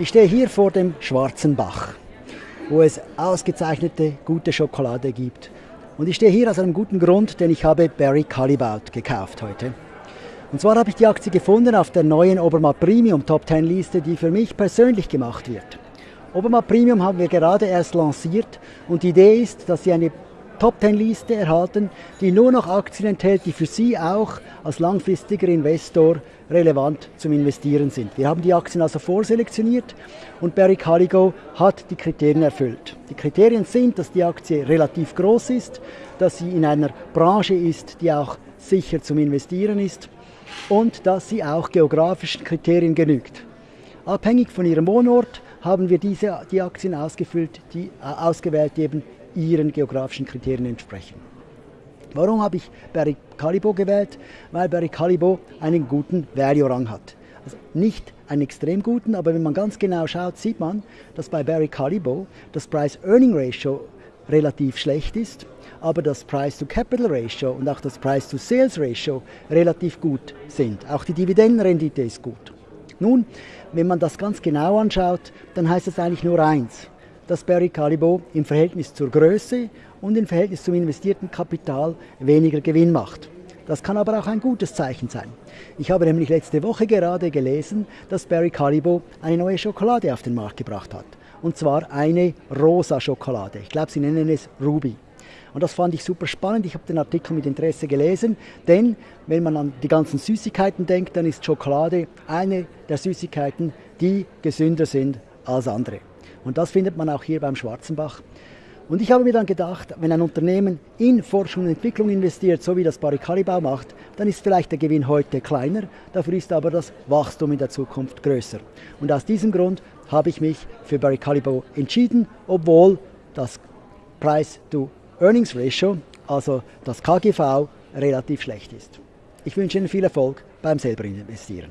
Ich stehe hier vor dem Schwarzen Bach, wo es ausgezeichnete gute Schokolade gibt. Und ich stehe hier aus einem guten Grund, denn ich habe Barry Callebaut gekauft heute. Und zwar habe ich die Aktie gefunden auf der neuen Obermatt Premium Top 10 Liste, die für mich persönlich gemacht wird. Obermatt Premium haben wir gerade erst lanciert und die Idee ist, dass sie eine Top 10 Liste erhalten, die nur noch Aktien enthält, die für Sie auch als langfristiger Investor relevant zum Investieren sind. Wir haben die Aktien also vorselektioniert und Barry Calligo hat die Kriterien erfüllt. Die Kriterien sind, dass die Aktie relativ groß ist, dass sie in einer Branche ist, die auch sicher zum Investieren ist und dass sie auch geografischen Kriterien genügt. Abhängig von ihrem Wohnort haben wir diese, die Aktien ausgefüllt, die, äh, ausgewählt, die eben ihren geografischen Kriterien entsprechen. Warum habe ich Barry Callibo gewählt? Weil Barry Callibo einen guten Value-Rang hat. Also nicht einen extrem guten, aber wenn man ganz genau schaut, sieht man, dass bei Barry Callibo das Price-Earning-Ratio relativ schlecht ist, aber das Price-to-Capital-Ratio und auch das Price-to-Sales-Ratio relativ gut sind. Auch die Dividendenrendite ist gut. Nun, wenn man das ganz genau anschaut, dann heißt es eigentlich nur eins dass Barry Callebaut im Verhältnis zur Größe und im Verhältnis zum investierten Kapital weniger Gewinn macht. Das kann aber auch ein gutes Zeichen sein. Ich habe nämlich letzte Woche gerade gelesen, dass Barry Callebaut eine neue Schokolade auf den Markt gebracht hat. Und zwar eine rosa Schokolade. Ich glaube, sie nennen es Ruby. Und das fand ich super spannend. Ich habe den Artikel mit Interesse gelesen, denn wenn man an die ganzen Süßigkeiten denkt, dann ist Schokolade eine der Süßigkeiten, die gesünder sind als andere. Und das findet man auch hier beim Schwarzenbach. Und ich habe mir dann gedacht, wenn ein Unternehmen in Forschung und Entwicklung investiert, so wie das Barry Calibau macht, dann ist vielleicht der Gewinn heute kleiner, dafür ist aber das Wachstum in der Zukunft größer. Und aus diesem Grund habe ich mich für Barry Calibau entschieden, obwohl das Price-to-Earnings-Ratio, also das KGV, relativ schlecht ist. Ich wünsche Ihnen viel Erfolg beim selber investieren.